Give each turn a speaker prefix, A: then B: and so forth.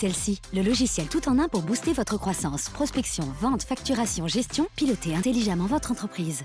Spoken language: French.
A: Celle-ci, le logiciel tout en un pour booster votre croissance. Prospection, vente, facturation, gestion, piloter intelligemment votre entreprise.